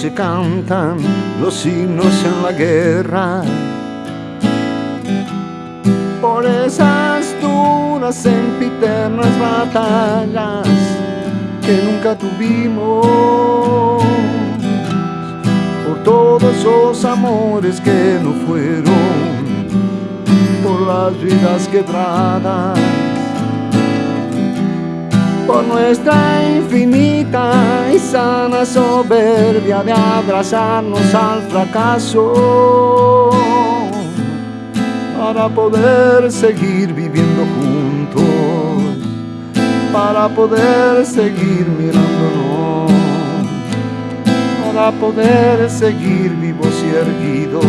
se cantan los himnos en la guerra. Por esas duras sempiternas batallas que nunca tuvimos. Por todos esos amores que no fueron. Por las vidas quebradas por nuestra infinita y sana soberbia de abrazarnos al fracaso para poder seguir viviendo juntos, para poder seguir mirándonos, para poder seguir vivos y erguidos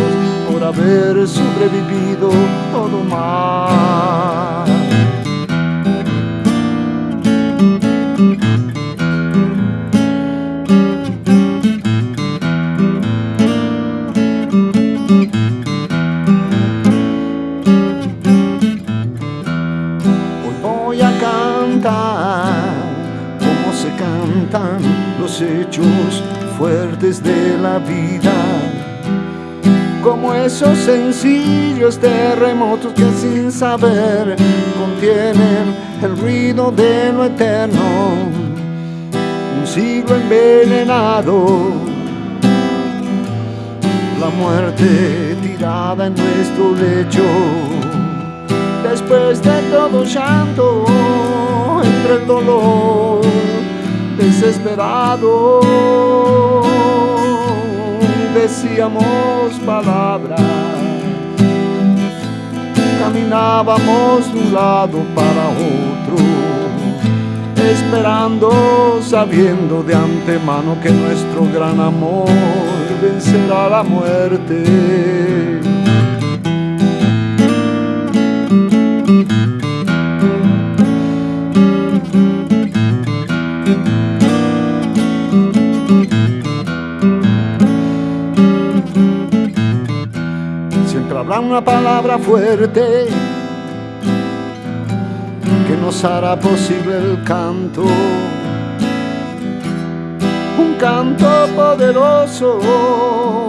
por haber sobrevivido todo mal. Cantan los hechos fuertes de la vida, como esos sencillos terremotos que sin saber contienen el ruido de lo eterno, un siglo envenenado, la muerte tirada en nuestro lecho. Después de todo llanto, entre el dolor desesperado, decíamos palabras, caminábamos de un lado para otro, esperando, sabiendo de antemano que nuestro gran amor vencerá la muerte. Una palabra fuerte que nos hará posible el canto. Un canto poderoso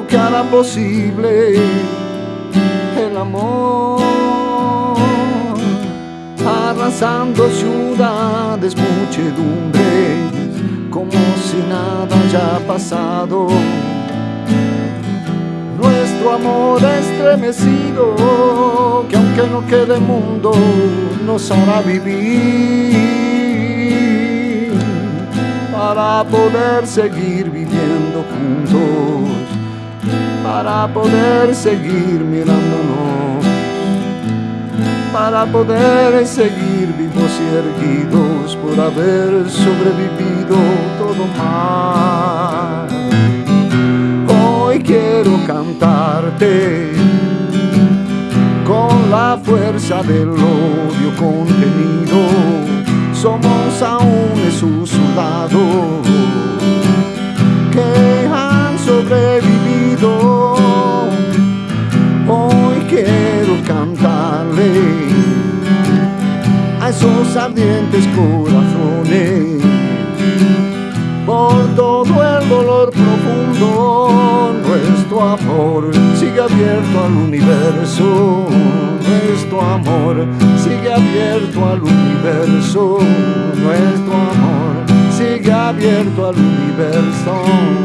que hará posible el amor. Arrasando ciudades, muchedumbres, como si nada haya pasado nuestro amor estremecido, que aunque no quede mundo, nos hará vivir para poder seguir viviendo juntos, para poder seguir mirándonos, para poder seguir vivos y erguidos por haber sobrevivido todo mal con la fuerza del odio contenido. Somos aún esos soldados que han sobrevivido. Hoy quiero cantarle a esos ardientes corazones por todo el dolor profundo tu amor sigue abierto al universo, nuestro amor sigue abierto al universo, nuestro amor sigue abierto al universo.